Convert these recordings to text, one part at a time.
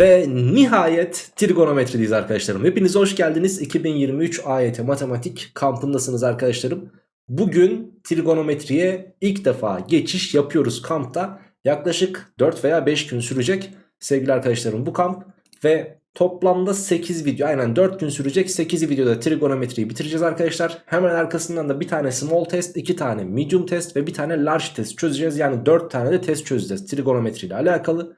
Ve nihayet trigonometrideyiz arkadaşlarım. Hepiniz hoş geldiniz. 2023 AYT Matematik kampındasınız arkadaşlarım. Bugün trigonometriye ilk defa geçiş yapıyoruz kampta. Yaklaşık 4 veya 5 gün sürecek sevgili arkadaşlarım bu kamp. Ve toplamda 8 video aynen 4 gün sürecek 8 videoda trigonometriyi bitireceğiz arkadaşlar. Hemen arkasından da bir tane small test, 2 tane medium test ve bir tane large test çözeceğiz. Yani 4 tane de test çözeceğiz trigonometri ile alakalı.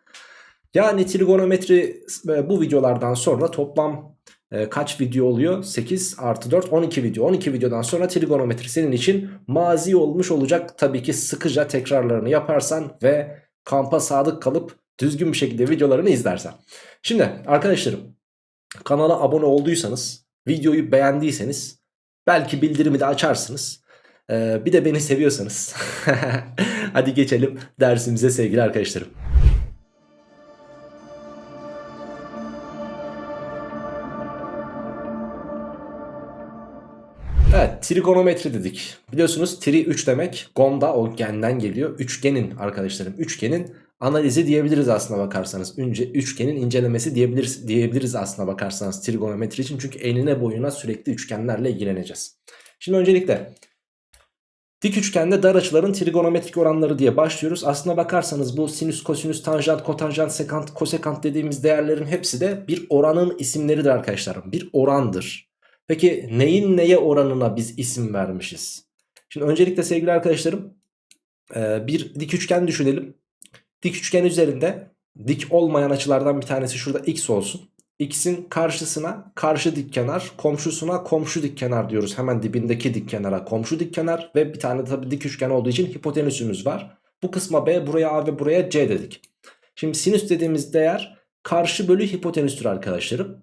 Yani trigonometri e, bu videolardan sonra toplam e, kaç video oluyor? 8 artı 4 12 video. 12 videodan sonra trigonometri senin için mazi olmuş olacak. Tabii ki sıkıca tekrarlarını yaparsan ve kampa sadık kalıp düzgün bir şekilde videolarını izlersen. Şimdi arkadaşlarım kanala abone olduysanız videoyu beğendiyseniz belki bildirimi de açarsınız. Ee, bir de beni seviyorsanız hadi geçelim dersimize sevgili arkadaşlarım. Trigonometri dedik. Biliyorsunuz tri 3 demek. Gonda o genden geliyor. Üçgenin arkadaşlarım. Üçgenin analizi diyebiliriz aslına bakarsanız. Önce üçgenin incelemesi diyebiliriz, diyebiliriz aslına bakarsanız trigonometri için. Çünkü enine boyuna sürekli üçgenlerle ilgileneceğiz. Şimdi öncelikle dik üçgende dar açıların trigonometrik oranları diye başlıyoruz. Aslına bakarsanız bu sinüs, kosinüs, tanjant, kotanjant, sekant, kosekant dediğimiz değerlerin hepsi de bir oranın isimleridir arkadaşlarım. Bir orandır. Peki neyin neye oranına biz isim vermişiz? Şimdi öncelikle sevgili arkadaşlarım bir dik üçgen düşünelim. Dik üçgen üzerinde dik olmayan açılardan bir tanesi şurada x olsun. X'in karşısına karşı dik kenar, komşusuna komşu dik kenar diyoruz. Hemen dibindeki dik kenara komşu dik kenar ve bir tane tabii dik üçgen olduğu için hipotenüsümüz var. Bu kısma B, buraya A ve buraya C dedik. Şimdi sinüs dediğimiz değer karşı bölü hipotenüstür arkadaşlarım.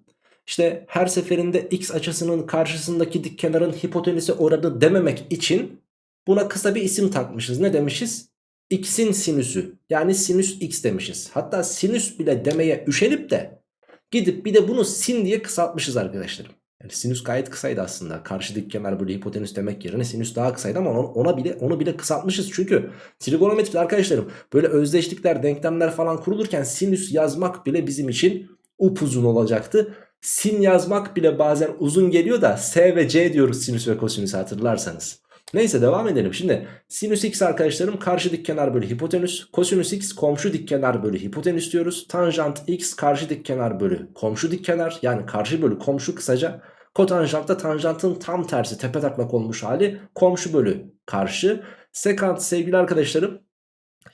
İşte her seferinde x açısının karşısındaki dik kenarın hipotenüse oranı dememek için buna kısa bir isim takmışız. Ne demişiz? x'in sinüsü yani sinüs x demişiz. Hatta sinüs bile demeye üşenip de gidip bir de bunu sin diye kısaltmışız arkadaşlarım. Yani sinüs gayet kısaydı aslında. Karşı dik kenar böyle hipotenüs demek yerine sinüs daha kısaydı ama ona bile onu bile kısaltmışız. Çünkü trigonometride arkadaşlarım böyle özdeşlikler, denklemler falan kurulurken sinüs yazmak bile bizim için upuzun olacaktı. Sin yazmak bile bazen uzun geliyor da S ve C diyoruz sinüs ve kosinüs hatırlarsanız. Neyse devam edelim. Şimdi sinüs x arkadaşlarım karşı dik kenar bölü hipotenüs. Kosinüs x komşu dik kenar bölü hipotenüs diyoruz. Tanjant x karşı dik kenar bölü komşu dik kenar. Yani karşı bölü komşu kısaca. Kotanjant da tanjantın tam tersi tepe taklak olmuş hali komşu bölü karşı. Sekant sevgili arkadaşlarım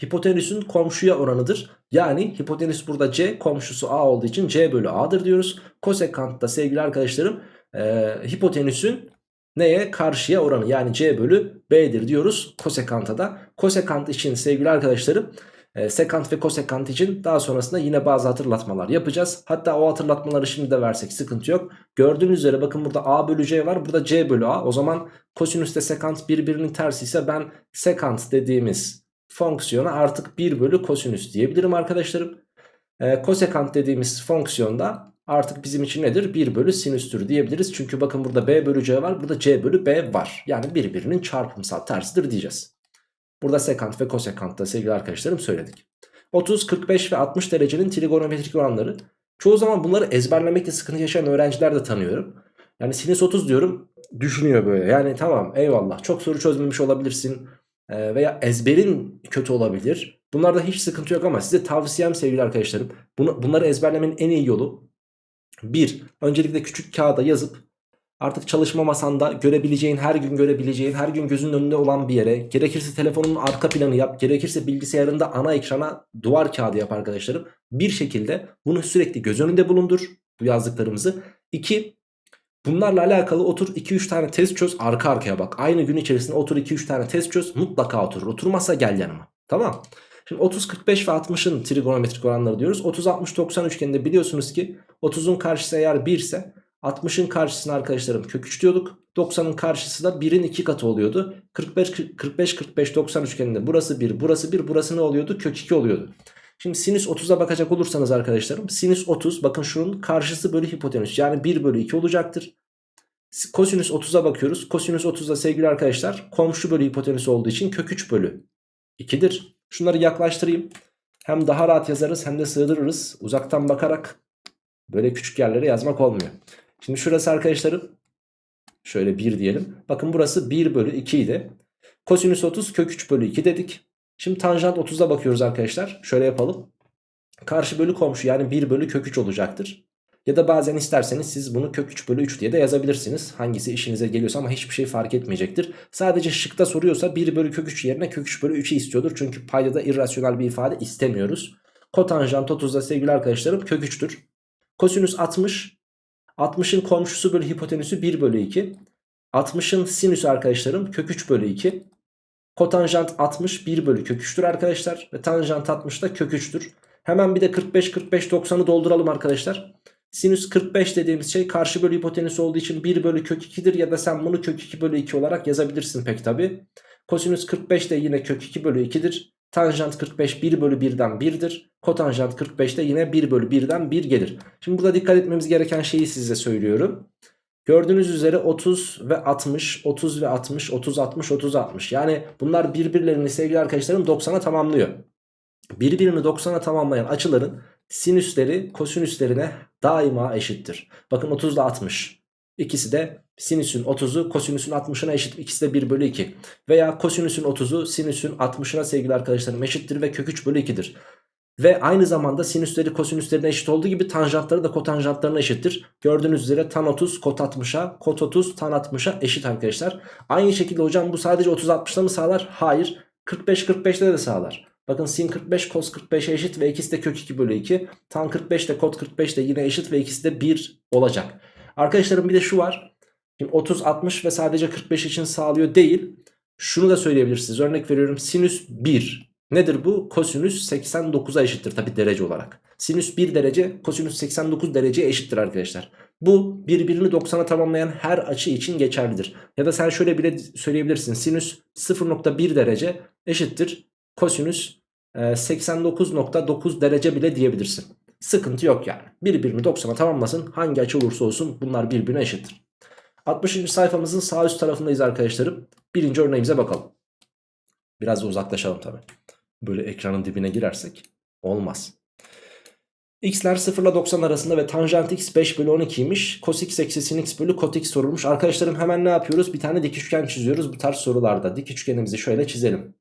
hipotenüsün komşuya oranıdır. Yani hipotenüs burada c komşusu a olduğu için c bölü a'dır diyoruz. Kosekant da sevgili arkadaşlarım e, hipotenüsün neye karşıya oranı yani c bölü b'dir diyoruz kosekanta da. Kosekant için sevgili arkadaşlarım e, sekant ve kosekant için daha sonrasında yine bazı hatırlatmalar yapacağız. Hatta o hatırlatmaları şimdi de versek sıkıntı yok. Gördüğünüz üzere bakın burada a bölü c var burada c bölü a. O zaman kosinüs ile sekant birbirinin tersi ise ben sekant dediğimiz fonksiyona artık 1 bölü kosinüs diyebilirim arkadaşlarım. E, kosekant dediğimiz fonksiyonda artık bizim için nedir? 1 bölü sinüstür diyebiliriz. Çünkü bakın burada b bölü c var burada c bölü b var. Yani birbirinin çarpımsal tersidir diyeceğiz. Burada sekant ve kosekant da sevgili arkadaşlarım söyledik. 30, 45 ve 60 derecenin trigonometrik oranları. Çoğu zaman bunları ezberlemekte sıkıntı yaşayan öğrenciler de tanıyorum. Yani sinüs 30 diyorum düşünüyor böyle. Yani tamam eyvallah çok soru çözmemiş olabilirsin ee, veya ezberin kötü olabilir. Bunlarda hiç sıkıntı yok ama size tavsiyem sevgili arkadaşlarım. Bunu, bunları ezberlemenin en iyi yolu bir, öncelikle küçük kağıda yazıp artık çalışma masanda görebileceğin, her gün görebileceğin, her gün gözünün önünde olan bir yere, gerekirse telefonun arka planı yap, gerekirse bilgisayarında ana ekrana duvar kağıdı yap arkadaşlarım. Bir şekilde bunu sürekli göz önünde bulundur bu yazdıklarımızı. İki, Bunlarla alakalı otur 2-3 tane test çöz arka arkaya bak. Aynı gün içerisinde otur 2-3 tane test çöz mutlaka oturur. Oturmazsa gel yanıma. Tamam. Şimdi 30, 45 ve 60'ın trigonometrik oranları diyoruz. 30, 60, 90 üçgeninde biliyorsunuz ki 30'un karşısı eğer 1 ise 60'ın karşısına arkadaşlarım kök 3 diyorduk. 90'ın karşısı da 1'in 2 katı oluyordu. 45, 45, 45, 90 üçgeninde burası 1, burası 1, burası ne oluyordu? Kök 2 oluyordu. Şimdi sinüs 30'a bakacak olursanız arkadaşlarım sinüs 30 bakın şunun karşısı bölü hipotenüs yani 1 bölü 2 olacaktır. Kosinüs 30'a bakıyoruz. Kosinüs 30'da sevgili arkadaşlar komşu bölü hipotenüs olduğu için kök 3 bölü 2'dir. Şunları yaklaştırayım. Hem daha rahat yazarız hem de sığdırırız. Uzaktan bakarak böyle küçük yerlere yazmak olmuyor. Şimdi şurası arkadaşlarım şöyle 1 diyelim. Bakın burası 1 bölü 2 idi. Kosinüs 30 kök 3 bölü 2 dedik. Şimdi tanjant 30'a bakıyoruz arkadaşlar. Şöyle yapalım. Karşı bölü komşu yani 1 bölü kök 3 olacaktır. Ya da bazen isterseniz siz bunu kök 3 bölü 3 diye de yazabilirsiniz. Hangisi işinize geliyorsa ama hiçbir şey fark etmeyecektir. Sadece şıkta soruyorsa 1 bölü kök 3 yerine kök 3 bölü 3'ü istiyordur. Çünkü paydada irrasyonel bir ifade istemiyoruz. Kotanjant 30'da sevgili arkadaşlarım kök 3'tür. Kosinüs 60. 60'ın komşusu bölü hipotenüsü 1 bölü 2. 60'ın sinüsü arkadaşlarım kök 3 bölü 2. Kotanjant 60 1 bölü kök 3'tür arkadaşlar. Ve tanjant 60 da kök 3'tür. Hemen bir de 45 45 90'ı dolduralım arkadaşlar. Sinüs 45 dediğimiz şey karşı bölü hipotenüs olduğu için 1 bölü kök 2'dir ya da sen bunu kök 2 bölü 2 olarak yazabilirsin pek tabi. Kosinüs 45 de yine kök 2 bölü 2'dir. Tanjant 45 1 bölü 1'den 1'dir. Kotanjant 45 de yine 1 bölü 1'den 1 gelir. Şimdi burada dikkat etmemiz gereken şeyi size söylüyorum. Gördüğünüz üzere 30 ve 60, 30 ve 60, 30, 60, 30, 60. Yani bunlar birbirlerini sevgili arkadaşlarım 90'a tamamlıyor. Birbirini 90'a tamamlayan açıların sinüsleri kosinüslerine daima eşittir. Bakın 30 ile 60. İkisi de sinüsün 30'u kosinüsün 60'ına eşit. İkisi de 1 bölü 2. Veya kosinüsün 30'u sinüsün 60'ına sevgili arkadaşlarım eşittir ve kök 3 bölü 2'dir. Ve aynı zamanda sinüsleri kosinüslerine eşit olduğu gibi tanjantları da kotanjantlarına eşittir. Gördüğünüz üzere tan 30 kot 60'a kot 30 tan 60'a eşit arkadaşlar. Aynı şekilde hocam bu sadece 30 60'da mı sağlar? Hayır. 45 45'te de sağlar. Bakın sin 45 cos 45'e eşit ve ikisi de kök 2 bölü 2. Tan 45 de kot 45 de yine eşit ve ikisi de 1 olacak. Arkadaşlarım bir de şu var. Şimdi 30 60 ve sadece 45 için sağlıyor değil. Şunu da söyleyebilirsiniz. Örnek veriyorum sinüs 1. Nedir bu? Kosinüs 89'a eşittir tabi derece olarak. Sinüs 1 derece kosinüs 89 dereceye eşittir arkadaşlar. Bu birbirini 90'a tamamlayan her açı için geçerlidir. Ya da sen şöyle bile söyleyebilirsin. Sinüs 0.1 derece eşittir kosinüs 89.9 derece bile diyebilirsin. Sıkıntı yok yani. Birbirini 90'a tamamlasın. Hangi açı olursa olsun bunlar birbirine eşittir. 60. sayfamızın sağ üst tarafındayız arkadaşlarım. Birinci örneğimize bakalım. Biraz da uzaklaşalım tabi. Böyle ekranın dibine girersek olmaz. X'ler 0 ile 90 arasında ve tanjant x 5 bölü 12'ymiş. Cos x eksi sin x bölü kot x sorulmuş. Arkadaşlarım hemen ne yapıyoruz? Bir tane dik üçgen çiziyoruz bu tarz sorularda. Dik üçgenimizi şöyle çizelim.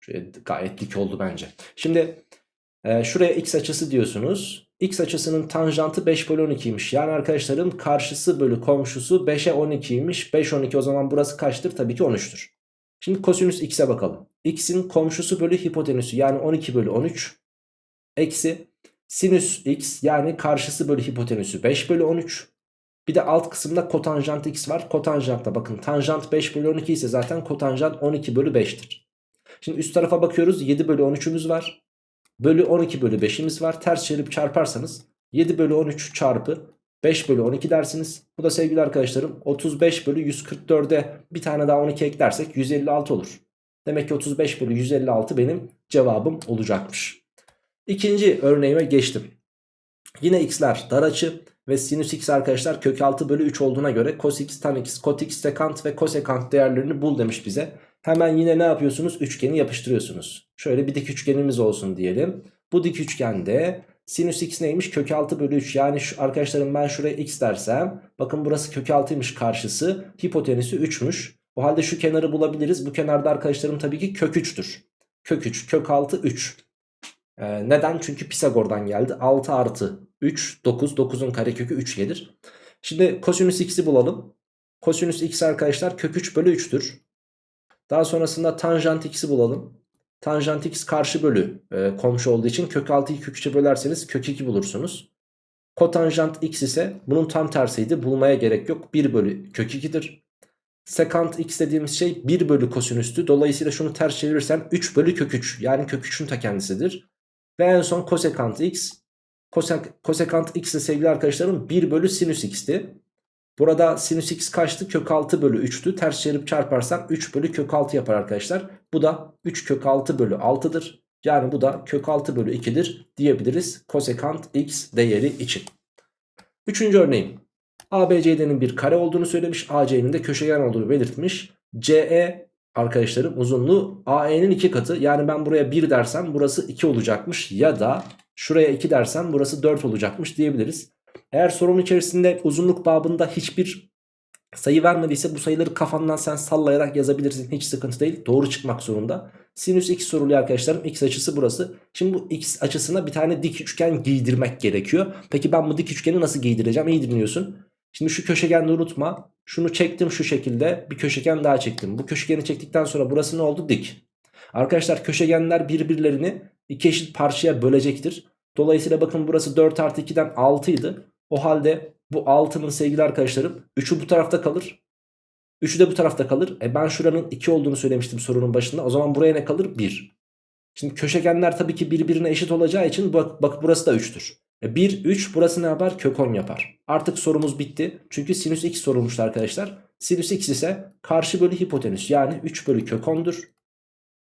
Şöyle gayet dik oldu bence. Şimdi e, şuraya x açısı diyorsunuz. X açısının tanjantı 5 bölü 12'ymiş. Yani arkadaşlarım karşısı bölü komşusu 5'e 12'ymiş. 5 12 o zaman burası kaçtır? Tabii ki 13'tür. Şimdi kosinüs x'e bakalım. X'in komşusu bölü hipotenüsü yani 12 bölü 13. Eksi sinüs x yani karşısı bölü hipotenüsü 5 bölü 13. Bir de alt kısımda kotanjant x var. Kotanjantta bakın tanjant 5 bölü 12 ise zaten kotanjant 12 bölü 5'tir. Şimdi üst tarafa bakıyoruz 7 bölü 13'ümüz var. Bölü 12 bölü 5'imiz var. Ters çevirip çarparsanız 7 bölü 13 çarpı 5 bölü 12 dersiniz. Bu da sevgili arkadaşlarım 35 bölü 144'e bir tane daha 12 eklersek 156 olur. Demek ki 35 bölü 156 benim cevabım olacakmış. İkinci örneğime geçtim. Yine x'ler dar açı ve sinüs x arkadaşlar kök 6 bölü 3 olduğuna göre cos x tan x kot x sekant ve kosekant değerlerini bul demiş bize. Hemen yine ne yapıyorsunuz? Üçgeni yapıştırıyorsunuz. Şöyle bir dik üçgenimiz olsun diyelim. Bu dik üçgende sinüs x neymiş? Kök 6 bölü 3. Yani şu, arkadaşlarım ben şuraya x dersem. Bakın burası kök 6'ymış karşısı. Hipotenüsü 3'müş. O halde şu kenarı bulabiliriz. Bu kenarda arkadaşlarım tabii ki kök 3'tür. Kök 3, kök 6, 3. Ee, neden? Çünkü Pisagor'dan geldi. 6 artı 3, 9. 9'un karekökü 3 gelir. Şimdi kosinüs x'i bulalım. Kosinüs x arkadaşlar kök 3 bölü 3'tür. Daha sonrasında tanjant x'i bulalım. Tanjant x karşı bölü e, komşu olduğu için kök 6'yı kök 3'e bölerseniz kök 2 bulursunuz. Kotanjant x ise bunun tam tersiydi. Bulmaya gerek yok. 1 bölü kök 2'dir. Sekant x dediğimiz şey 1 bölü kosinüstü. Dolayısıyla şunu ters çevirirsem 3 bölü kök 3. Yani kök 3'ün ta kendisidir. Ve en son kosekant x. Kosek, kosekant x de sevgili arkadaşlarım 1 bölü sinüs x'ti. Burada sinüs x kaçtı? Kök 6 bölü 3'tü. Ters çevirip çarparsam 3 bölü kök 6 yapar arkadaşlar. Bu da 3 kök 6 bölü 6'dır. Yani bu da kök 6 bölü 2'dir diyebiliriz kosekant x değeri için. Üçüncü örneğim. ABCD'nin bir kare olduğunu söylemiş. AC'nin de köşegen olduğunu belirtmiş. CE arkadaşlarım uzunluğu AE'nin 2 katı. Yani ben buraya 1 dersem burası 2 olacakmış. Ya da şuraya 2 dersem burası 4 olacakmış diyebiliriz. Eğer sorunun içerisinde uzunluk babında hiçbir sayı vermediyse bu sayıları kafandan sen sallayarak yazabilirsin. Hiç sıkıntı değil. Doğru çıkmak zorunda. Sinüs x soruluyor arkadaşlarım. X açısı burası. Şimdi bu x açısına bir tane dik üçgen giydirmek gerekiyor. Peki ben bu dik üçgeni nasıl giydireceğim? İyi dinliyorsun. Şimdi şu köşegeni unutma. Şunu çektim şu şekilde. Bir köşegen daha çektim. Bu köşegeni çektikten sonra burası ne oldu? Dik. Arkadaşlar köşegenler birbirlerini iki eşit parçaya bölecektir. Dolayısıyla bakın burası 4 artı 2'den 6 idi. O halde bu 6'nın sevgili arkadaşlarım 3'ü bu tarafta kalır. 3'ü de bu tarafta kalır. E ben şuranın 2 olduğunu söylemiştim sorunun başında. O zaman buraya ne kalır? 1. Şimdi köşegenler tabii ki birbirine eşit olacağı için bak, bak burası da 3'tür. E 1, 3 burası ne yapar? Kök 10 yapar. Artık sorumuz bitti. Çünkü sinüs x sorulmuştu arkadaşlar. Sinüs x ise karşı bölü hipotenüs yani 3 bölü kök 10'dur.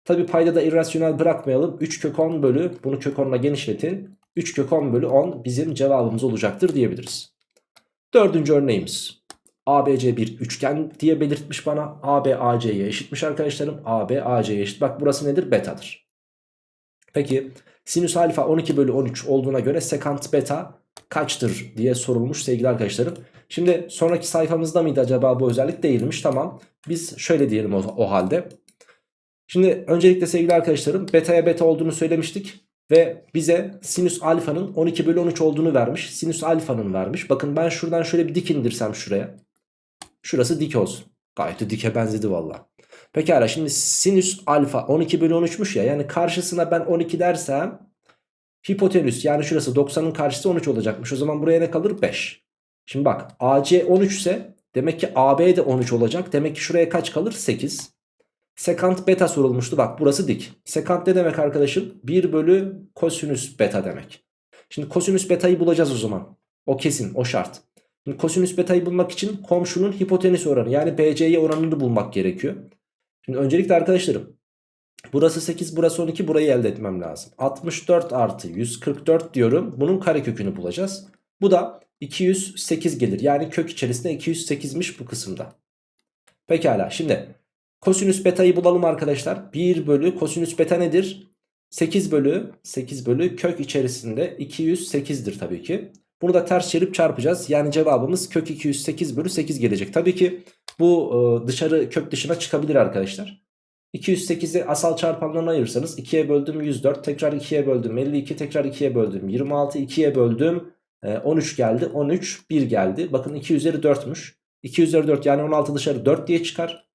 Tabi payda da irrasyonel bırakmayalım. 3 kök 10 bölü bunu kök 10'la genişletin. 3 kök 10 bölü 10 bizim cevabımız olacaktır diyebiliriz. Dördüncü örneğimiz. ABC bir üçgen diye belirtmiş bana. AB AC'ye eşitmiş arkadaşlarım. AB AC'ye eşit. Bak burası nedir? Betadır. Peki sinüs alfa 12 bölü 13 olduğuna göre sekant beta kaçtır diye sorulmuş sevgili arkadaşlarım. Şimdi sonraki sayfamızda mıydı acaba bu özellik değilmiş. Tamam biz şöyle diyelim o, o halde. Şimdi öncelikle sevgili arkadaşlarım beta'ya beta olduğunu söylemiştik. Ve bize sinüs alfanın 12 bölü 13 olduğunu vermiş. Sinüs alfanın vermiş. Bakın ben şuradan şöyle bir dik indirsem şuraya. Şurası dik olsun. Gayet de dike benzedi valla. Pekala şimdi sinüs alfa 12 bölü 13'müş ya. Yani karşısına ben 12 dersem hipotenüs yani şurası 90'ın karşısı 13 olacakmış. O zaman buraya ne kalır? 5. Şimdi bak AC 13 ise demek ki AB de 13 olacak. Demek ki şuraya kaç kalır? 8. Sekant beta sorulmuştu. Bak burası dik. Sekant ne demek arkadaşım? 1 bölü kosinüs beta demek. Şimdi kosinüs betayı bulacağız o zaman. O kesin o şart. Şimdi kosinüs betayı bulmak için komşunun hipotenüs oranı yani BC'ye oranını bulmak gerekiyor. Şimdi öncelikle arkadaşlarım burası 8 burası 12 burayı elde etmem lazım. 64 artı 144 diyorum. Bunun karekökünü bulacağız. Bu da 208 gelir. Yani kök içerisinde 208'miş bu kısımda. Pekala şimdi Kosinüs beta'yı bulalım arkadaşlar. 1 bölü kosinüs beta nedir? 8 bölü 8 bölü kök içerisinde 208'dir tabii ki. Bunu da ters çevirip çarpacağız. Yani cevabımız kök 208 bölü 8 gelecek. Tabii ki bu e, dışarı kök dışına çıkabilir arkadaşlar. 208'i asal çarpanlarına ayırırsanız 2'ye böldüm 104 tekrar 2'ye böldüm 52 tekrar 2'ye böldüm 26 2'ye böldüm 13 geldi 13 1 geldi. Bakın 2 üzeri 4'müş. 2 üzeri 4 yani 16 dışarı 4 diye çıkar.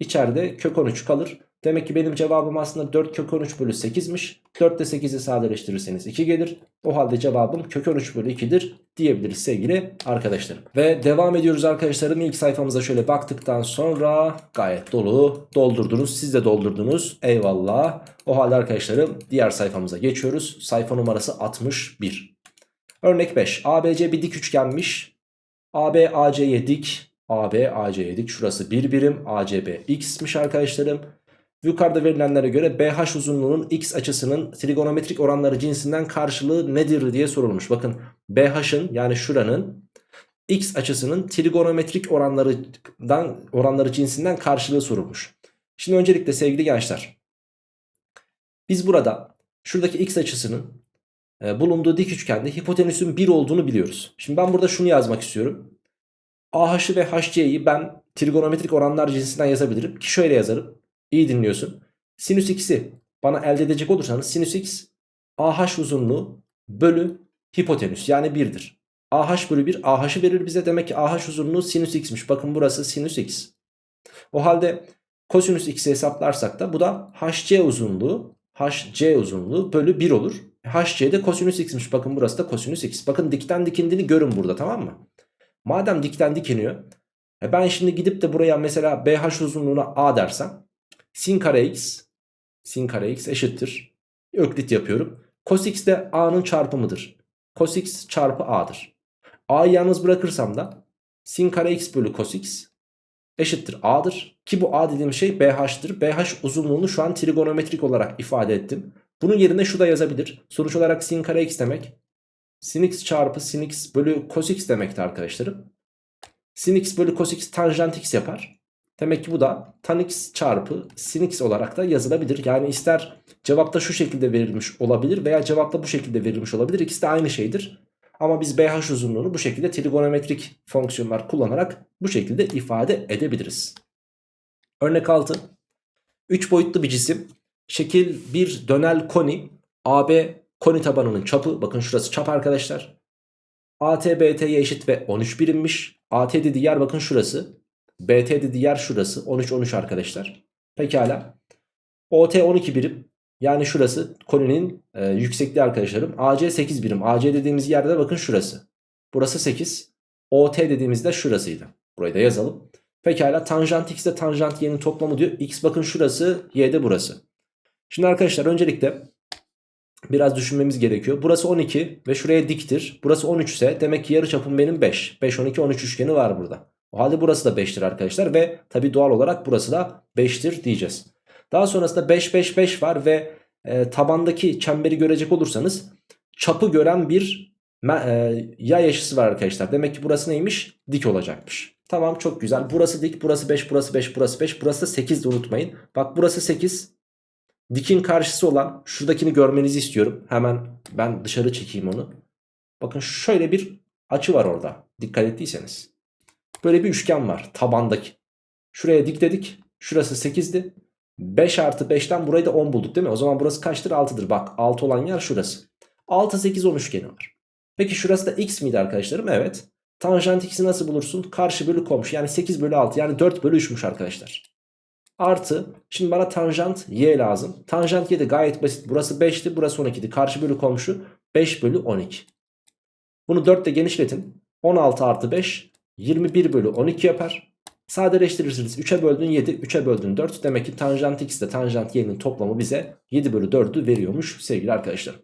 İçeride kök 13 kalır. Demek ki benim cevabım aslında 4 kök 13 bölü 8'miş. 4 ile 8'i sadeleştirirseniz 2 gelir. O halde cevabım kök 13 bölü 2'dir diyebiliriz sevgili arkadaşlarım. Ve devam ediyoruz arkadaşlarım. İlk sayfamıza şöyle baktıktan sonra gayet dolu doldurdunuz. Siz de doldurdunuz. Eyvallah. O halde arkadaşlarım diğer sayfamıza geçiyoruz. Sayfa numarası 61. Örnek 5. ABC bir dik üçgenmiş. AB AC'ye dik. AB AC'ye dik. Şurası bir birim. ACB x'miş arkadaşlarım. Yukarıda verilenlere göre BH uzunluğunun x açısının trigonometrik oranları cinsinden karşılığı nedir diye sorulmuş. Bakın BH'ın yani şuranın x açısının trigonometrik oranlarından oranları cinsinden karşılığı sorulmuş. Şimdi öncelikle sevgili gençler biz burada şuradaki x açısının e, bulunduğu dik üçgende hipotenüsün 1 olduğunu biliyoruz. Şimdi ben burada şunu yazmak istiyorum. AH'ı ve HC'yi ben trigonometrik oranlar cinsinden yazabilirim. Ki şöyle yazarım. İyi dinliyorsun. Sinüs x'i bana elde edecek olursanız sinüs x AH uzunluğu bölü hipotenüs yani 1'dir. AH bölü 1 AH'ı verir bize demek ki AH uzunluğu sinüs x'miş. Bakın burası sinüs x. O halde kosinüs x'i hesaplarsak da bu da HC uzunluğu HC uzunluğu bölü 1 olur. HC de kosinüs x'miş. Bakın burası da kosinüs x. Bakın dikten dikindiğini görün burada tamam mı? Madem dikten dikiniyor. E ben şimdi gidip de buraya mesela BH uzunluğuna A dersem. Sin kare x. Sin kare x eşittir. Öklit yapıyorum. Cos x de A'nın çarpımıdır. Cos x çarpı A'dır. A'yı yalnız bırakırsam da sin kare x bölü cos x eşittir A'dır. Ki bu A dediğim şey BH'tır. BH uzunluğunu şu an trigonometrik olarak ifade ettim. Bunun yerine şu da yazabilir. Sonuç olarak sin kare x demek sin x çarpı sin x bölü cos x demekti arkadaşlarım. Sin x bölü cos x tanjant x yapar. Demek ki bu da tan x çarpı sin x olarak da yazılabilir. Yani ister cevapta şu şekilde verilmiş olabilir veya cevapta bu şekilde verilmiş olabilir. İkisi de aynı şeydir. Ama biz BH uzunluğunu bu şekilde trigonometrik fonksiyonlar kullanarak bu şekilde ifade edebiliriz. Örnek 6. 3 boyutlu bir cisim. Şekil bir dönel koni. AB koni tabanının çapı. Bakın şurası çap arkadaşlar. AT BT'ye eşit ve 13 birimmiş. AT dediği yer bakın şurası. BT dediği yer şurası. 13 13 arkadaşlar. Pekala. OT 12 birim. Yani şurası koninin e, yüksekliği arkadaşlarım. AC 8 birim. AC dediğimiz yerde bakın şurası. Burası 8. OT dediğimizde şurasıydı. Burayı da yazalım. Pekala tanjant x ile tanjant y'nin toplamı diyor. X bakın şurası, y de burası. Şimdi arkadaşlar öncelikle biraz düşünmemiz gerekiyor. Burası 12 ve şuraya diktir. Burası 13 ise demek ki yarıçapım benim 5. 5 12 13 üçgeni var burada. O halde burası da 5'tir arkadaşlar ve tabi doğal olarak burası da 5'tir diyeceğiz. Daha sonrasında 5 5 5 var ve e, tabandaki çemberi görecek olursanız çapı gören bir e, yay eşisi var arkadaşlar. Demek ki burası neymiş? Dik olacakmış. Tamam çok güzel. Burası dik, burası 5, burası 5, burası 5, burası da 8 de unutmayın. Bak burası 8. Dikin karşısı olan şuradakini görmenizi istiyorum. Hemen ben dışarı çekeyim onu. Bakın şöyle bir açı var orada. Dikkat ettiyseniz. Böyle bir üçgen var tabandaki. Şuraya dik dedik. Şurası 8'di. 5 artı 5'ten burayı da 10 bulduk değil mi? O zaman burası kaçtır? 6'dır. Bak 6 olan yer şurası. 6 8 10 üçgeni var. Peki şurası da x miydi arkadaşlarım? Evet. Tanjant x'i nasıl bulursun? Karşı bölü komşu. Yani 8 bölü 6 yani 4 bölü 3'müş arkadaşlar. Artı şimdi bana tanjant y lazım. Tanjant y de gayet basit. Burası 5'ti burası 12'di. Karşı bölü komşu 5 bölü 12. Bunu 4 ile genişletin. 16 artı 5 21 bölü 12 yapar. Sadeleştirirsiniz 3'e böldün 7 3'e böldün 4. Demek ki tanjant x ile tanjant y'nin toplamı bize 7 bölü 4'ü veriyormuş sevgili arkadaşlar.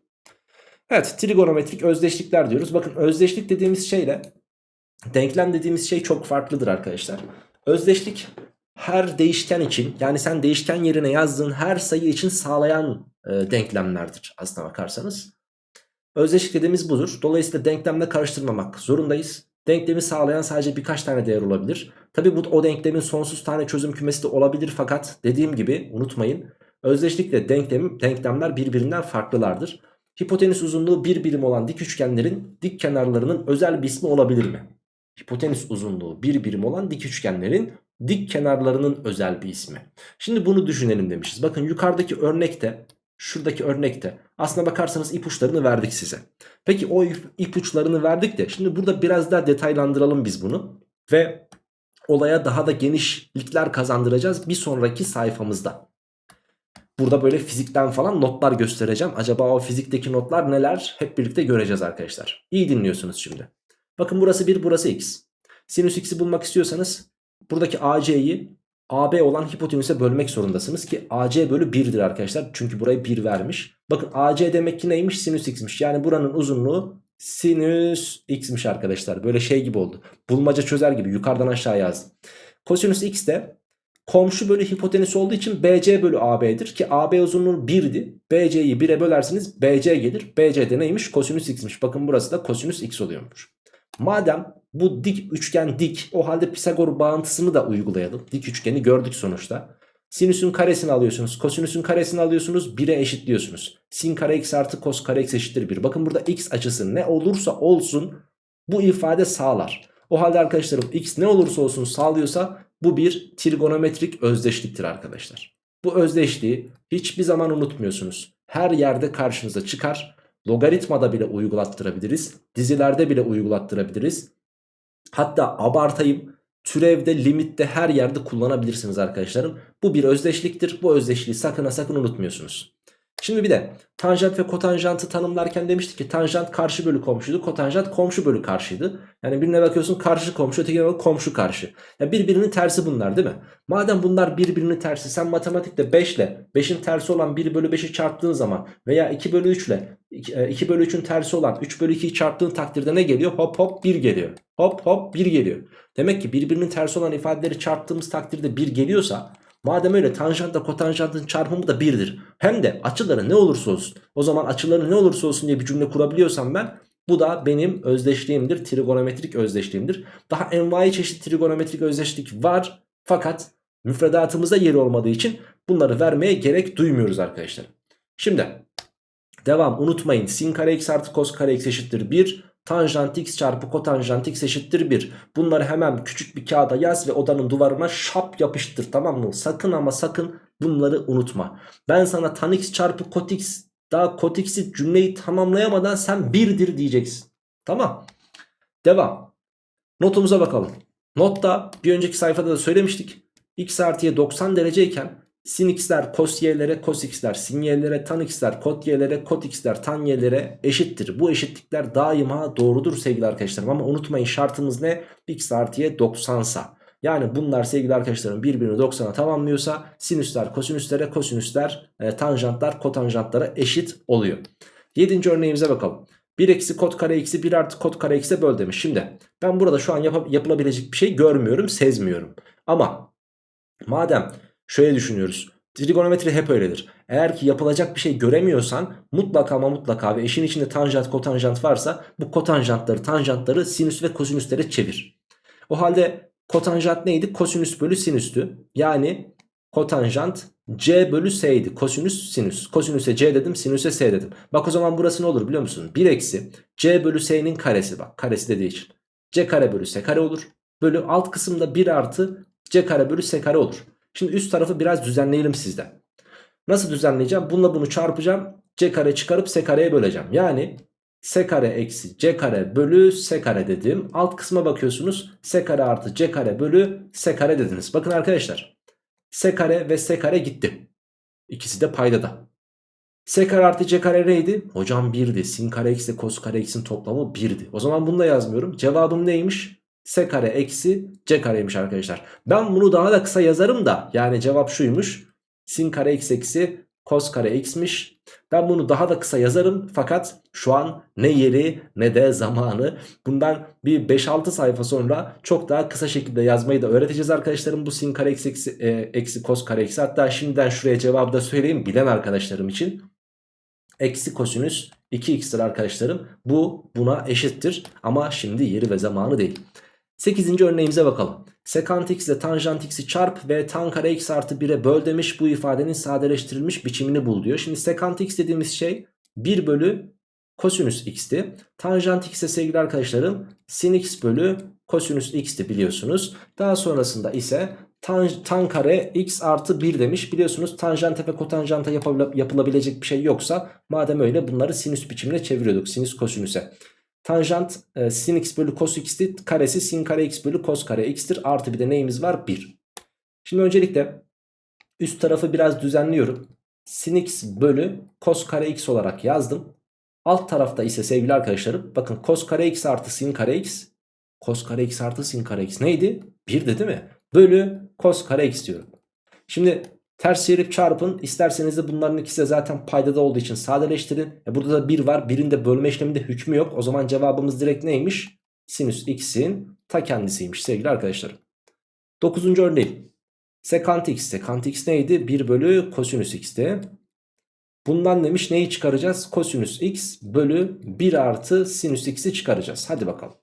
Evet trigonometrik özdeşlikler diyoruz. Bakın özdeşlik dediğimiz şeyle denklem dediğimiz şey çok farklıdır arkadaşlar. Özdeşlik her değişken için yani sen değişken yerine yazdığın her sayı için sağlayan e, denklemlerdir aslına bakarsanız. Özdeşlik dediğimiz budur. Dolayısıyla denklemle karıştırmamak zorundayız. Denklemi sağlayan sadece birkaç tane değer olabilir. Tabi bu o denklemin sonsuz tane çözüm kümesi de olabilir fakat dediğim gibi unutmayın. Özdeşlikle denklem, denklemler birbirinden farklılardır. Hipotenüs uzunluğu bir birim olan dik üçgenlerin dik kenarlarının özel bir ismi olabilir mi? Hipotenüs uzunluğu bir birim olan dik üçgenlerin dik kenarlarının özel bir ismi. Şimdi bunu düşünelim demişiz. Bakın yukarıdaki örnekte şuradaki örnekte aslına bakarsanız ipuçlarını verdik size. Peki o ipuçlarını verdik de şimdi burada biraz daha detaylandıralım biz bunu. Ve olaya daha da genişlikler kazandıracağız bir sonraki sayfamızda. Burada böyle fizikten falan notlar göstereceğim. Acaba o fizikteki notlar neler hep birlikte göreceğiz arkadaşlar. İyi dinliyorsunuz şimdi. Bakın burası 1 burası x. Sinüs x'i bulmak istiyorsanız buradaki AC'yi AB olan hipotenüse bölmek zorundasınız ki AC bölü 1'dir arkadaşlar. Çünkü burayı 1 vermiş. Bakın AC demek ki neymiş? Sinüs x'miş. Yani buranın uzunluğu sinüs x'miş arkadaşlar. Böyle şey gibi oldu. Bulmaca çözer gibi yukarıdan aşağı yazdım. Kosinüs x de komşu bölü hipotenüs olduğu için BC bölü AB'dir. Ki AB uzunluğu 1'di. BC'yi 1'e bölersiniz BC gelir. BC de neymiş? Kosinüs x'miş. Bakın burası da kosinüs x oluyormuş. Madem bu dik üçgen dik o halde Pisagor bağıntısını da uygulayalım. Dik üçgeni gördük sonuçta. Sinüsün karesini alıyorsunuz. Kosinüsün karesini alıyorsunuz. 1'e eşitliyorsunuz. Sin kare x artı kos kare x eşittir 1. Bakın burada x açısı ne olursa olsun bu ifade sağlar. O halde arkadaşlarım x ne olursa olsun sağlıyorsa bu bir trigonometrik özdeşliktir arkadaşlar. Bu özdeşliği hiçbir zaman unutmuyorsunuz. Her yerde karşınıza çıkar. Logaritmada bile uygulattırabiliriz. Dizilerde bile uygulattırabiliriz. Hatta abartayım türevde, limitte her yerde kullanabilirsiniz arkadaşlarım. Bu bir özdeşliktir. Bu özdeşliği sakın sakın unutmuyorsunuz. Şimdi bir de tanjant ve kotanjantı tanımlarken demiştik ki tanjant karşı bölü komşuydu. Kotanjant komşu bölü karşıydı. Yani birine bakıyorsun karşı komşu ötekine bak komşu karşı. Ya birbirinin tersi bunlar değil mi? Madem bunlar birbirinin tersi sen matematikte 5 ile 5'in tersi olan 1 bölü 5'i çarptığın zaman veya 2 bölü 3 ile 2 bölü 3'ün tersi olan 3 bölü 2'yi çarptığın takdirde ne geliyor? Hop hop 1 geliyor. Hop hop 1 geliyor. Demek ki birbirinin tersi olan ifadeleri çarptığımız takdirde 1 geliyorsa Madem öyle tanjantla kotanjantın çarpımı da 1'dir. Hem de açıları ne olursa olsun. O zaman açıları ne olursa olsun diye bir cümle kurabiliyorsam ben bu da benim özdeşliğimdir. Trigonometrik özdeşliğimdir. Daha envai çeşit trigonometrik özdeşlik var. Fakat Müfredatımızda yeri olmadığı için bunları vermeye gerek duymuyoruz arkadaşlar. Şimdi devam unutmayın sin kare x artı kos kare x eşittir 1. Tanjant x çarpı kotanjant x eşittir 1. Bunları hemen küçük bir kağıda yaz ve odanın duvarına şap yapıştır tamam mı? Sakın ama sakın bunları unutma. Ben sana tan x çarpı kot x daha kot x'i cümleyi tamamlayamadan sen 1'dir diyeceksin. Tamam. Devam. Notumuza bakalım. Notta bir önceki sayfada da söylemiştik. x artıya 90 dereceyken sin x'ler cos y'lere, cos x'ler sin y'lere, tan x'ler kot y'lere, kot x'ler tan y'lere eşittir. Bu eşitlikler daima doğrudur sevgili arkadaşlarım. Ama unutmayın şartımız ne? x artı y 90 sa. Yani bunlar sevgili arkadaşlarım birbirini 90'a tamamlıyorsa sinüsler kosinüslere, kosinüsler e, tanjantlar kotanjantlara eşit oluyor. 7. örneğimize bakalım. 1 eksi kot kare eksi 1 artı kot kare eksi böl demiş. Şimdi ben burada şu an yap yapılabilecek bir şey görmüyorum, sezmiyorum. Ama madem şöyle düşünüyoruz. Trigonometri hep öyledir. Eğer ki yapılacak bir şey göremiyorsan mutlaka ama mutlaka ve işin içinde tanjant kotanjant varsa bu kotanjantları tanjantları sinüs ve kosinüslere çevir. O halde kotanjant neydi? Kosinüs bölü sinüstü. Yani kotanjant c bölü s'ydi. Kosinüs sinüs. Kosinüse c dedim sinüse s dedim. Bak o zaman burası ne olur biliyor musun? 1 eksi c bölü s'nin karesi bak. Karesi dediği için. c kare bölü s kare olur. Bölü alt kısımda 1 artı c kare bölü s kare olur. Şimdi üst tarafı biraz düzenleyelim sizde. Nasıl düzenleyeceğim? Bununla bunu çarpacağım. C kare çıkarıp S kareye böleceğim. Yani S kare eksi C kare bölü S kare dedim. Alt kısma bakıyorsunuz. S kare artı C kare bölü S kare dediniz. Bakın arkadaşlar. S kare ve S kare gitti. İkisi de paydada. S kare artı C kare neydi? Hocam 1'di. Sin kare eksi kos kare x'in toplamı 1'di. O zaman bunu da yazmıyorum. Cevabım neymiş? S kare eksi C kareymiş arkadaşlar. Ben bunu daha da kısa yazarım da yani cevap şuymuş. Sin kare x eksi kos kare x'miş. Ben bunu daha da kısa yazarım fakat şu an ne yeri ne de zamanı. Bundan bir 5-6 sayfa sonra çok daha kısa şekilde yazmayı da öğreteceğiz arkadaşlarım. Bu sin kare x eksi, e, eksi kos kare x. Hatta şimdiden şuraya cevabı da söyleyeyim bilen arkadaşlarım için. Eksi kosinüs 2x'tir arkadaşlarım. Bu buna eşittir ama şimdi yeri ve zamanı değil. 8. örneğimize bakalım. Sekant x ile tanjant x'i çarp ve tan kare x artı 1'e böl demiş. Bu ifadenin sadeleştirilmiş biçimini bul diyor. Şimdi sekant x dediğimiz şey 1 bölü kosinüs x'ti. Tanjant x'e sevgili arkadaşlarım sin x bölü kosinüs x'ti biliyorsunuz. Daha sonrasında ise tan, tan kare x artı 1 demiş. Biliyorsunuz tanjante ve kotanjanta yapılabilecek bir şey yoksa madem öyle bunları sinüs biçimine çeviriyorduk. Sinüs kosinüse. Tanjant e, sin x bölü cos x'ti. Karesi sin kare x bölü cos kare x'tir. Artı bir de neyimiz var? 1. Şimdi öncelikle üst tarafı biraz düzenliyorum. Sin x bölü cos kare x olarak yazdım. Alt tarafta ise sevgili arkadaşlarım bakın cos kare x artı sin kare x. Cos kare x artı sin kare x neydi? 1'di değil mi? Bölü cos kare x diyorum. Şimdi Ters çevirip çarpın. İsterseniz de bunların ikisi de zaten paydada olduğu için sadeleştirin. E burada da 1 var. 1'in de bölme işleminde hükmü yok. O zaman cevabımız direkt neymiş? Sinüs x'in ta kendisiymiş sevgili arkadaşlarım. 9. örneği. Sekant x. Sekant x neydi? 1 bölü kosinüs x'ti. Bundan demiş neyi çıkaracağız? Kosinüs x bölü 1 artı sinüs x'i çıkaracağız. Hadi bakalım.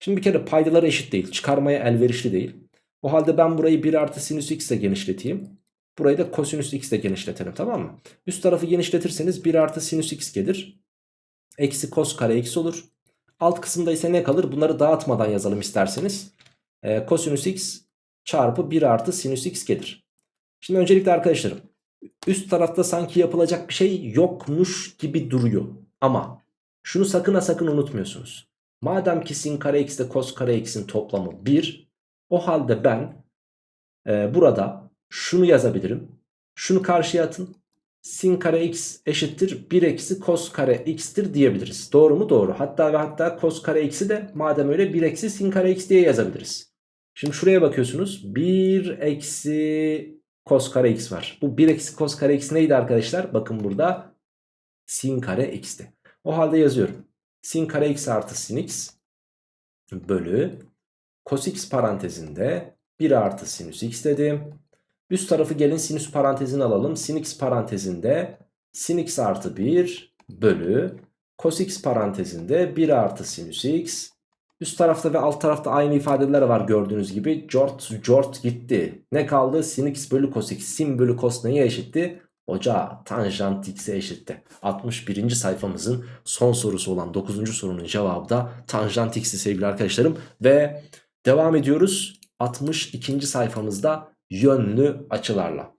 Şimdi bir kere paydaları eşit değil. Çıkarmaya elverişli değil. O halde ben burayı 1 artı sinüs x ile genişleteyim. Burayı da kosinüs x ile genişletelim tamam mı? Üst tarafı genişletirseniz 1 artı sinüs x gelir. Eksi kos kare x olur. Alt kısımda ise ne kalır? Bunları dağıtmadan yazalım isterseniz. Ee, kosinüs x çarpı 1 artı sinüs x gelir. Şimdi öncelikle arkadaşlarım üst tarafta sanki yapılacak bir şey yokmuş gibi duruyor. Ama şunu sakın ha sakın unutmuyorsunuz. Madem ki sin kare x ile kos kare x'in toplamı 1 o halde ben e, burada şunu yazabilirim. Şunu karşıya atın. Sin kare x eşittir 1 eksi kos kare x'tir diyebiliriz. Doğru mu? Doğru. Hatta ve hatta kos kare x'i de madem öyle 1 eksi sin kare x diye yazabiliriz. Şimdi şuraya bakıyorsunuz. 1 eksi kos kare x var. Bu 1 eksi kos kare x neydi arkadaşlar? Bakın burada sin kare x'ti. O halde yazıyorum. Sin kare x artı sin x bölü cos x parantezinde 1 artı sinüs x dedim. Üst tarafı gelin sinüs parantezini alalım. Sin x parantezinde sin x artı 1 bölü cos x parantezinde 1 artı sinüs x Üst tarafta ve alt tarafta aynı ifadeler var gördüğünüz gibi. Jort, jort gitti. Ne kaldı? Sin x bölü cos x. Sin bölü cos neye eşitti? Hoca tanjant x'e eşitti. 61. sayfamızın son sorusu olan 9. sorunun cevabı da tanjant x'ti sevgili arkadaşlarım. Ve devam ediyoruz 62. sayfamızda yönlü açılarla.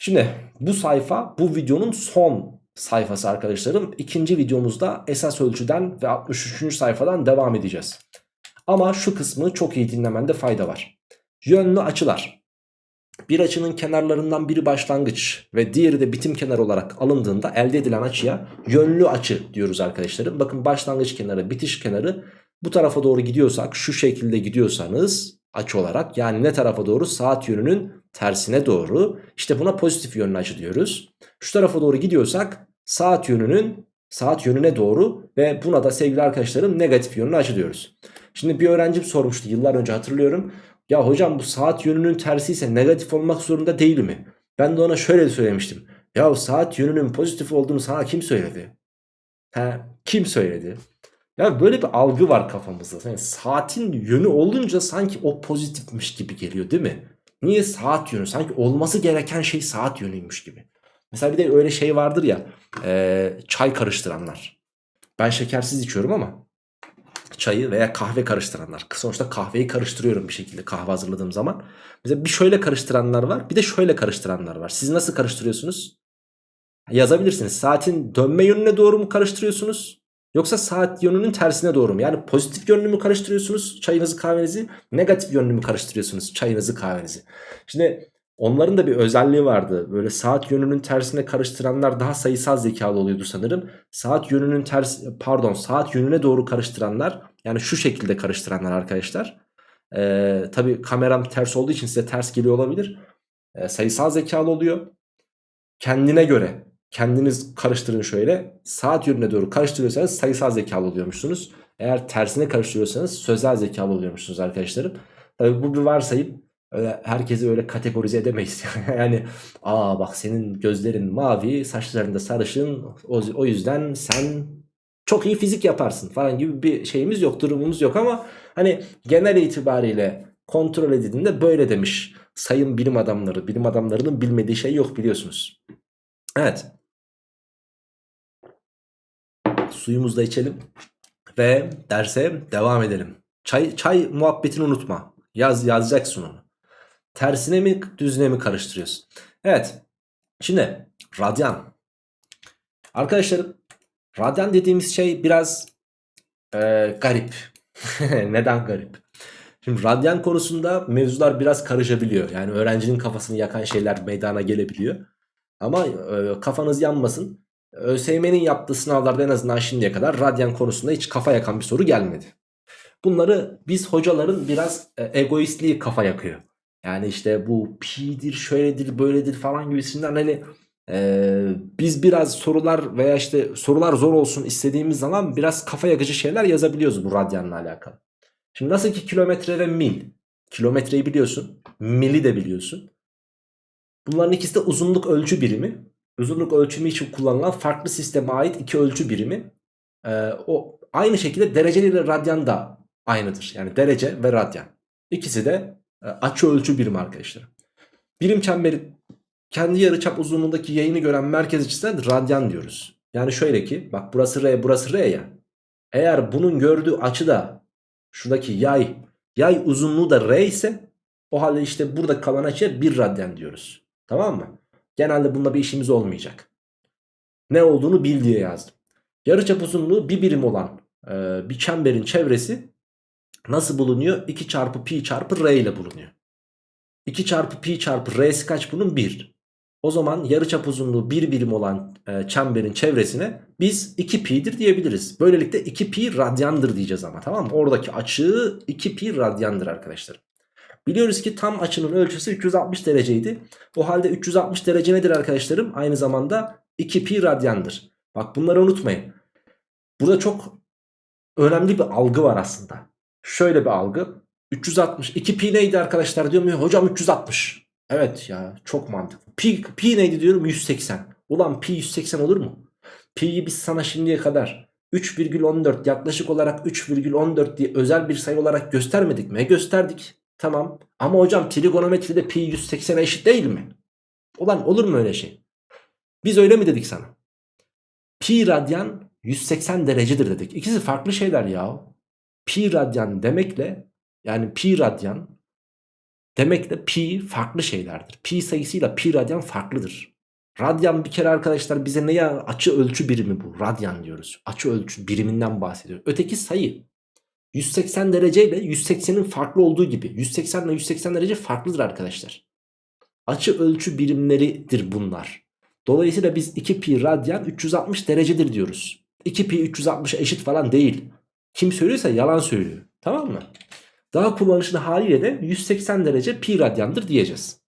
Şimdi bu sayfa bu videonun son sayfası arkadaşlarım. İkinci videomuzda esas ölçüden ve 63. sayfadan devam edeceğiz. Ama şu kısmı çok iyi dinlemende fayda var. Yönlü açılar. Bir açının kenarlarından biri başlangıç ve diğeri de bitim kenarı olarak alındığında elde edilen açıya yönlü açı diyoruz arkadaşlarım. Bakın başlangıç kenarı, bitiş kenarı bu tarafa doğru gidiyorsak şu şekilde gidiyorsanız açı olarak yani ne tarafa doğru saat yönünün tersine doğru işte buna pozitif yönlü açı diyoruz. Şu tarafa doğru gidiyorsak saat yönünün saat yönüne doğru ve buna da sevgili arkadaşlarım negatif yönlü açı diyoruz. Şimdi bir öğrencim sormuştu yıllar önce hatırlıyorum. Ya hocam bu saat yönünün tersi ise negatif olmak zorunda değil mi? Ben de ona şöyle söylemiştim. Ya saat yönünün pozitif olduğunu sana kim söyledi? He, kim söyledi? Ya böyle bir algı var kafamızda. Yani saatin yönü olunca sanki o pozitifmiş gibi geliyor değil mi? Niye saat yönü? Sanki olması gereken şey saat yönüymüş gibi. Mesela bir de öyle şey vardır ya e, çay karıştıranlar. Ben şekersiz içiyorum ama çayı veya kahve karıştıranlar. Sonuçta kahveyi karıştırıyorum bir şekilde kahve hazırladığım zaman. Mesela bir şöyle karıştıranlar var bir de şöyle karıştıranlar var. Siz nasıl karıştırıyorsunuz? Yazabilirsiniz. Saatin dönme yönüne doğru mu karıştırıyorsunuz? Yoksa saat yönünün tersine doğru mu? Yani pozitif yönlü mü karıştırıyorsunuz çayınızı kahvenizi? Negatif yönlü mü karıştırıyorsunuz çayınızı kahvenizi? Şimdi onların da bir özelliği vardı. Böyle saat yönünün tersine karıştıranlar daha sayısal zekalı oluyordu sanırım. Saat yönünün ters pardon saat yönüne doğru karıştıranlar yani şu şekilde karıştıranlar arkadaşlar. Ee, Tabi kameram ters olduğu için size ters geliyor olabilir. Ee, sayısal zekalı oluyor. Kendine göre kendiniz karıştırın şöyle. Saat yönüne doğru karıştırıyorsanız sayısal zekalı oluyormuşsunuz. Eğer tersine karıştırıyorsanız sözel zekalı oluyormuşsunuz arkadaşlarım. Tabi bu bir varsayım. Öyle herkesi öyle kategorize edemeyiz. yani aa bak senin gözlerin mavi, saçların da sarışın. O, o yüzden sen çok iyi fizik yaparsın falan gibi bir şeyimiz yok, durumumuz yok ama hani genel itibariyle kontrol edildiğinde böyle demiş sayın bilim adamları. Bilim adamlarının bilmediği şey yok biliyorsunuz. Evet. Suyumuzu da içelim ve derse devam edelim. Çay, çay muhabbetini unutma. Yaz, yazacaksın onu. Tersine mi düzine mi karıştırıyorsun? Evet. Şimdi radyan. Arkadaşlarım radyan dediğimiz şey biraz e, garip. Neden garip? Şimdi radyan konusunda mevzular biraz karışabiliyor. Yani öğrencinin kafasını yakan şeyler meydana gelebiliyor. Ama e, kafanız yanmasın. ÖSYM'nin yaptığı sınavlarda en azından şimdiye kadar radyan konusunda hiç kafa yakan bir soru gelmedi. Bunları biz hocaların biraz e, egoistliği kafa yakıyor. Yani işte bu pi'dir, şöyledir, böyledir falan gibisinden hani e, biz biraz sorular veya işte sorular zor olsun istediğimiz zaman biraz kafa yakıcı şeyler yazabiliyoruz bu radyanla alakalı. Şimdi nasıl ki kilometre ve mil. Kilometreyi biliyorsun, mili de biliyorsun. Bunların ikisi de uzunluk ölçü birimi. Uzunluk ölçümü için kullanılan farklı sisteme ait iki ölçü birimi. Ee, o aynı şekilde dereceli radyan da aynıdır. Yani derece ve radyan. İkisi de e, açı ölçü birimi arkadaşlar. Birim çemberi kendi yarıçap uzunluğundaki yayını gören merkez açısına radyan diyoruz. Yani şöyle ki bak burası R burası R ya. Eğer bunun gördüğü açı da şuradaki yay yay uzunluğu da R ise o halde işte burada kalan açıya 1 radyan diyoruz. Tamam mı? Genelde bununla bir işimiz olmayacak. Ne olduğunu bil diye yazdım. Yarıçap uzunluğu bir birim olan e, bir çemberin çevresi nasıl bulunuyor? 2 çarpı pi çarpı r ile bulunuyor. 2 çarpı pi çarpı r'si kaç bunun? 1. O zaman yarıçap uzunluğu 1 birim olan e, çemberin çevresine biz 2 pi'dir diyebiliriz. Böylelikle 2 pi radyandır diyeceğiz ama tamam mı? Oradaki açı 2 pi radyandır arkadaşlar. Biliyoruz ki tam açının ölçüsü 360 dereceydi. O halde 360 derece nedir arkadaşlarım? Aynı zamanda 2 pi radyandır. Bak bunları unutmayın. Burada çok önemli bir algı var aslında. Şöyle bir algı. 360. 2 pi neydi arkadaşlar diyorum ya hocam 360. Evet ya çok mantıklı. Pi, pi neydi diyorum 180. Ulan pi 180 olur mu? Pi'yi biz sana şimdiye kadar 3,14 yaklaşık olarak 3,14 diye özel bir sayı olarak göstermedik mi? E gösterdik. Tamam. Ama hocam trigonometride pi 180'e eşit değil mi? Ulan olur mu öyle şey? Biz öyle mi dedik sana? Pi radyan 180 derecedir dedik. İkisi farklı şeyler ya. Pi radyan demekle yani pi radyan demekle pi farklı şeylerdir. Pi sayısıyla pi radyan farklıdır. Radyan bir kere arkadaşlar bize ne ya açı ölçü birimi bu. Radyan diyoruz. Açı ölçü biriminden bahsediyor. Öteki sayı. 180 derece ile 180'in farklı olduğu gibi. 180 ile 180 derece farklıdır arkadaşlar. Açı ölçü birimleridir bunlar. Dolayısıyla biz 2 pi radyan 360 derecedir diyoruz. 2 pi 360 eşit falan değil. Kim söylüyorsa yalan söylüyor. Tamam mı? Daha kullanışlı haliyle de 180 derece pi radyandır diyeceğiz.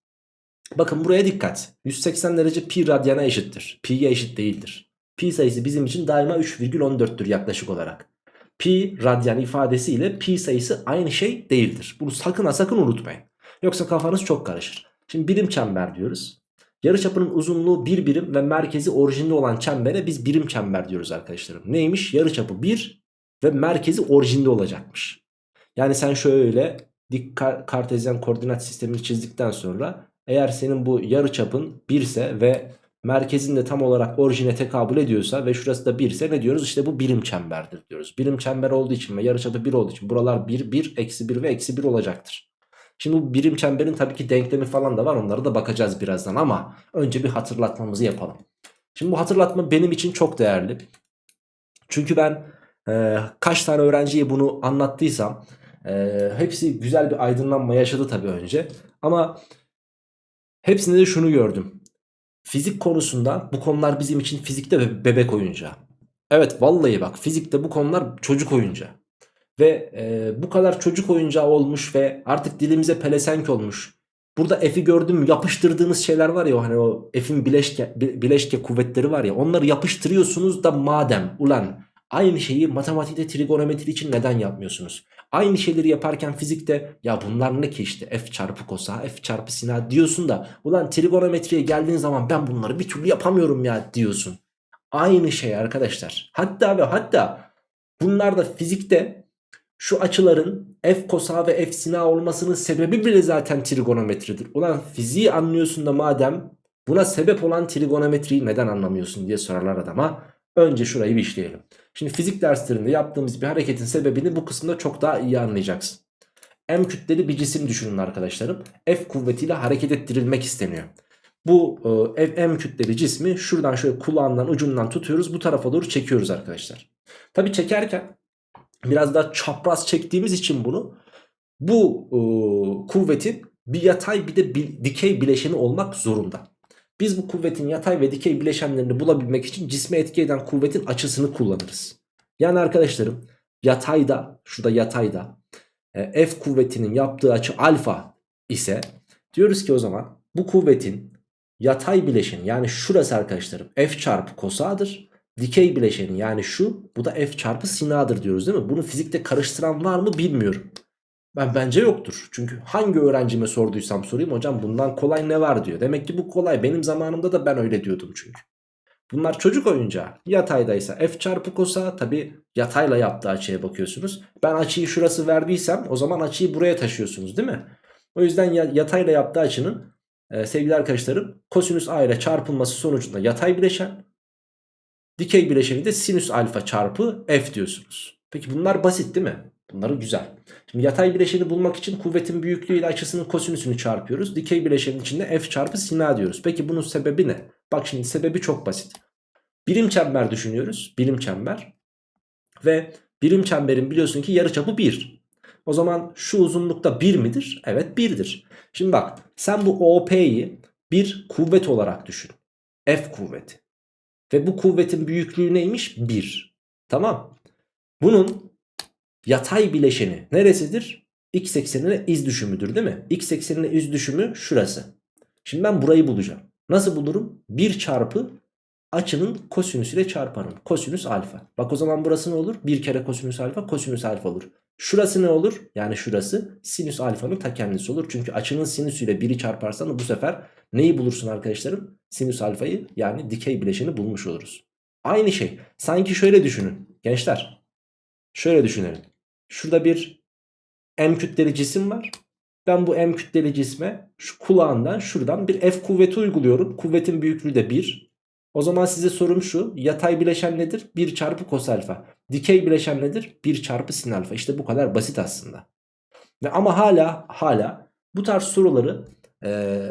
Bakın buraya dikkat. 180 derece pi radyana eşittir. Pi'ye eşit değildir. Pi sayısı bizim için daima 3,14'tür yaklaşık olarak. Pi radyan ifadesi ile pi sayısı aynı şey değildir. Bunu sakın ha sakın unutmayın. Yoksa kafanız çok karışır. Şimdi birim çember diyoruz. Yarıçapının uzunluğu 1 birim ve merkezi orijinde olan çembere biz birim çember diyoruz arkadaşlarım. Neymiş? Yarıçapı 1 ve merkezi orijinde olacakmış. Yani sen şöyle dik kartezyen koordinat sistemini çizdikten sonra eğer senin bu yarıçapın 1 ise ve merkezinde tam olarak orijine tekabül ediyorsa ve şurası da 1 ise ne diyoruz? İşte bu birim çemberdir diyoruz. Birim çember olduğu için ve yarıçapı 1 olduğu için buralar 1, 1, eksi 1 ve eksi 1 olacaktır. Şimdi bu birim çemberin tabii ki denklemi falan da var onlara da bakacağız birazdan ama önce bir hatırlatmamızı yapalım. Şimdi bu hatırlatma benim için çok değerli. Çünkü ben e, kaç tane öğrenciye bunu anlattıysam e, hepsi güzel bir aydınlanma yaşadı tabii önce. Ama hepsinde de şunu gördüm. Fizik konusunda bu konular bizim için fizikte bebek oyuncağı. Evet vallahi bak fizikte bu konular çocuk oyuncağı. Ve e, bu kadar çocuk oyuncağı olmuş ve artık dilimize pelesenk olmuş. Burada F'i gördüm yapıştırdığınız şeyler var ya hani o F'in bileşke, bileşke kuvvetleri var ya onları yapıştırıyorsunuz da madem ulan aynı şeyi matematikte trigonometri için neden yapmıyorsunuz? Aynı şeyleri yaparken fizikte ya bunlar ne ki işte F çarpı kosa F çarpı sina diyorsun da ulan trigonometriye geldiğin zaman ben bunları bir türlü yapamıyorum ya diyorsun. Aynı şey arkadaşlar. Hatta ve hatta bunlar da fizikte şu açıların f kosa ve f sina olmasının sebebi bile zaten trigonometridir. Ulan fiziği anlıyorsun da madem buna sebep olan trigonometriyi neden anlamıyorsun diye sorarlar adama. Önce şurayı bir işleyelim. Şimdi fizik derslerinde yaptığımız bir hareketin sebebini bu kısımda çok daha iyi anlayacaksın. M kütleli bir cisim düşünün arkadaşlarım. F kuvvetiyle hareket ettirilmek isteniyor. Bu e, M kütleli cismi şuradan şöyle kulağından ucundan tutuyoruz. Bu tarafa doğru çekiyoruz arkadaşlar. Tabi çekerken biraz daha çapraz çektiğimiz için bunu bu e, kuvvetin bir yatay bir de bir dikey bileşeni olmak zorunda. Biz bu kuvvetin yatay ve dikey bileşenlerini bulabilmek için cisme etki eden kuvvetin açısını kullanırız. Yani arkadaşlarım yatayda şurada yatayda e, F kuvvetinin yaptığı açı alfa ise diyoruz ki o zaman bu kuvvetin yatay bileşeni yani şurası arkadaşlarım F çarpı kosadır. Dikey bileşeni yani şu bu da f çarpı sinadır diyoruz değil mi? Bunu fizikte karıştıran var mı bilmiyorum. Ben bence yoktur. Çünkü hangi öğrencime sorduysam sorayım hocam bundan kolay ne var diyor. Demek ki bu kolay. Benim zamanımda da ben öyle diyordum çünkü. Bunlar çocuk oyuncağı. Yataydaysa f çarpı kosa tabi yatayla yaptığı açıya bakıyorsunuz. Ben açıyı şurası verdiysem o zaman açıyı buraya taşıyorsunuz değil mi? O yüzden yatayla yaptığı açının e, sevgili arkadaşlarım kosinüs a ile çarpılması sonucunda yatay bileşen Dikey bileşeni de sinüs alfa çarpı f diyorsunuz. Peki bunlar basit değil mi? Bunları güzel. Şimdi yatay bileşeni bulmak için kuvvetin büyüklüğü ile açısının kosinüsünü çarpıyoruz. Dikey bileşenin içinde f çarpı sina diyoruz. Peki bunun sebebi ne? Bak şimdi sebebi çok basit. Birim çember düşünüyoruz. Birim çember. Ve birim çemberin biliyorsun ki yarıçapı 1. O zaman şu uzunlukta 1 midir? Evet 1'dir. Şimdi bak sen bu OP'yi bir kuvvet olarak düşün. F kuvveti. Ve bu kuvvetin büyüklüğü neymiş? 1. Tamam. Bunun yatay bileşeni neresidir? X eksenine iz düşümüdür değil mi? X eksenine iz düşümü şurası. Şimdi ben burayı bulacağım. Nasıl bulurum? 1 çarpı açının kosinüs ile çarparım. Kosinüs alfa. Bak o zaman burası ne olur? 1 kere kosinüs alfa kosinüs alfa olur. Şurası ne olur? Yani şurası sinüs alfanın ta kendisi olur. Çünkü açının sinüsüyle 1'i çarparsan bu sefer neyi bulursun arkadaşlarım? Sinüs alfayı yani dikey bileşeni bulmuş oluruz. Aynı şey. Sanki şöyle düşünün. Gençler şöyle düşünelim. Şurada bir M kütleli cisim var. Ben bu M kütleli cisme şu kulağından şuradan bir F kuvveti uyguluyorum. Kuvvetin büyüklüğü de 1. O zaman size sorum şu. Yatay bileşen nedir? 1 çarpı kos alfa. Dikey bileşen nedir? 1 çarpı sin alfa. İşte bu kadar basit aslında. Ve ama hala hala bu tarz soruları e,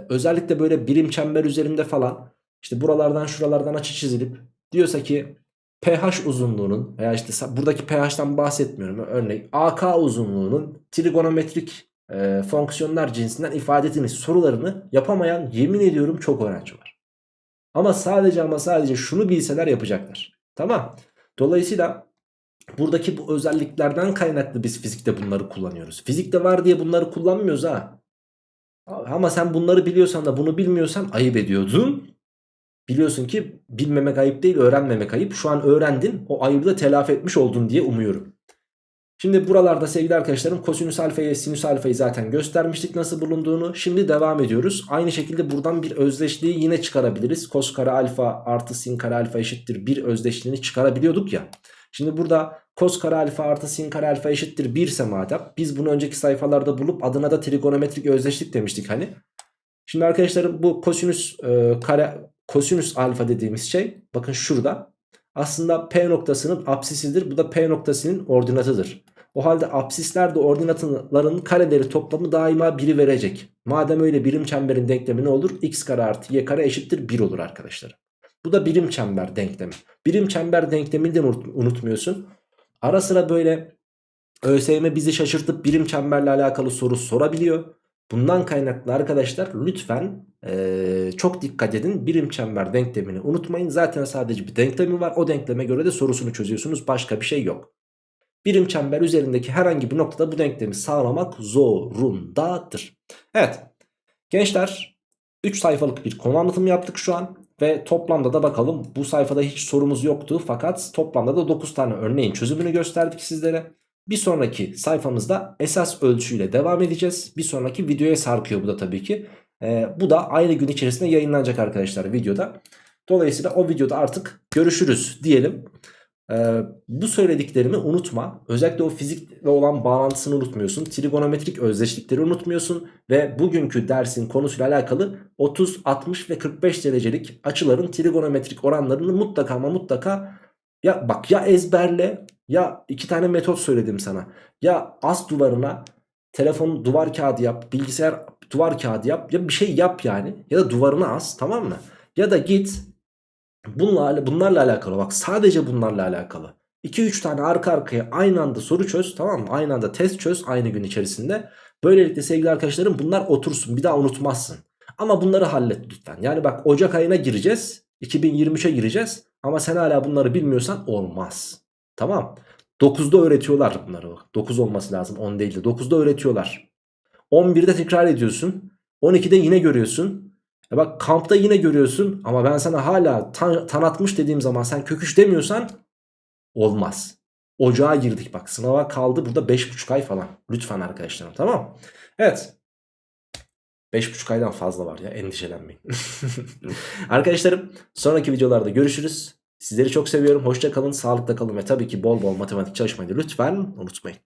özellikle böyle birim çember üzerinde falan işte buralardan şuralardan açı çizilip diyorsa ki pH uzunluğunun veya işte buradaki pH'tan bahsetmiyorum. Örneğin AK uzunluğunun trigonometrik e, fonksiyonlar cinsinden ifade edilmiş sorularını yapamayan yemin ediyorum çok öğrenci var. Ama sadece ama sadece şunu bilseler yapacaklar. Tamam. Dolayısıyla buradaki bu özelliklerden kaynaklı biz fizikte bunları kullanıyoruz. Fizikte var diye bunları kullanmıyoruz ha. Ama sen bunları biliyorsan da bunu bilmiyorsan ayıp ediyordun. Biliyorsun ki bilmemek ayıp değil öğrenmemek ayıp. Şu an öğrendin o ayıbı da telafi etmiş oldun diye umuyorum. Şimdi buralarda sevgili arkadaşlarım kosinüs alfayı sinüs alfayı zaten göstermiştik nasıl bulunduğunu. Şimdi devam ediyoruz. Aynı şekilde buradan bir özdeşliği yine çıkarabiliriz. Kos kare alfa artı sin kare alfa eşittir bir özdeşliğini çıkarabiliyorduk ya. Şimdi burada kos kare alfa artı sin kare alfa eşittir 1 ise madem biz bunu önceki sayfalarda bulup adına da trigonometrik özdeşlik demiştik hani. Şimdi arkadaşlarım bu kosinüs e, kare kosinüs alfa dediğimiz şey bakın şurada aslında P noktasının apsisidir. Bu da P noktasının ordinatıdır. O halde apsisler de ordinatların kareleri toplamı daima 1'i verecek. Madem öyle birim çemberin denklemi ne olur? x kare artı y kare eşittir 1 olur arkadaşlar. Bu da birim çember denklemi. Birim çember denklemini de unutmuyorsun. Ara sıra böyle ÖSYM bizi şaşırtıp birim çemberle alakalı soru sorabiliyor. Bundan kaynaklı arkadaşlar lütfen ee, çok dikkat edin. Birim çember denklemini unutmayın. Zaten sadece bir denklemi var. O denkleme göre de sorusunu çözüyorsunuz. Başka bir şey yok. Birim çember üzerindeki herhangi bir noktada bu denklemi sağlamak zorundadır. Evet. Gençler 3 sayfalık bir konu anlatımı yaptık şu an. Ve toplamda da bakalım bu sayfada hiç sorumuz yoktu. Fakat toplamda da 9 tane örneğin çözümünü gösterdik sizlere. Bir sonraki sayfamızda esas ölçüyle devam edeceğiz. Bir sonraki videoya sarkıyor bu da tabii ki. Ee, bu da aynı gün içerisinde yayınlanacak arkadaşlar videoda. Dolayısıyla o videoda artık görüşürüz diyelim. Ee, bu söylediklerimi unutma. Özellikle o fizikle olan bağlantısını unutmuyorsun. Trigonometrik özdeşlikleri unutmuyorsun. Ve bugünkü dersin konusuyla alakalı 30, 60 ve 45 derecelik açıların trigonometrik oranlarını mutlaka ama mutlaka ya bak ya ezberle ya iki tane metot söyledim sana. Ya az duvarına telefon duvar kağıdı yap, bilgisayar duvar kağıdı yap ya bir şey yap yani ya da duvarına as tamam mı? Ya da git bunlarla, bunlarla alakalı bak sadece bunlarla alakalı 2-3 tane arka arkaya aynı anda soru çöz tamam mı? Aynı anda test çöz aynı gün içerisinde. Böylelikle sevgili arkadaşlarım bunlar otursun bir daha unutmazsın. Ama bunları hallet lütfen. Yani bak Ocak ayına gireceğiz. 2023'e gireceğiz. Ama sen hala bunları bilmiyorsan olmaz. Tamam. 9'da öğretiyorlar bunları. 9 olması lazım 10 değil de 9'da öğretiyorlar. 11'de tekrar ediyorsun. 12'de yine görüyorsun. Ya bak kampta yine görüyorsun ama ben sana hala tan tanıtmış dediğim zaman sen köküş demiyorsan olmaz. Ocağa girdik bak sınava kaldı burada 5,5 ay falan. Lütfen arkadaşlarım tamam. Evet 5,5 aydan fazla var ya endişelenmeyin. Arkadaşlarım sonraki videolarda görüşürüz. Sizleri çok seviyorum. Hoşça kalın, sağlıkla kalın ve tabii ki bol bol matematik çalışmayı lütfen unutmayın.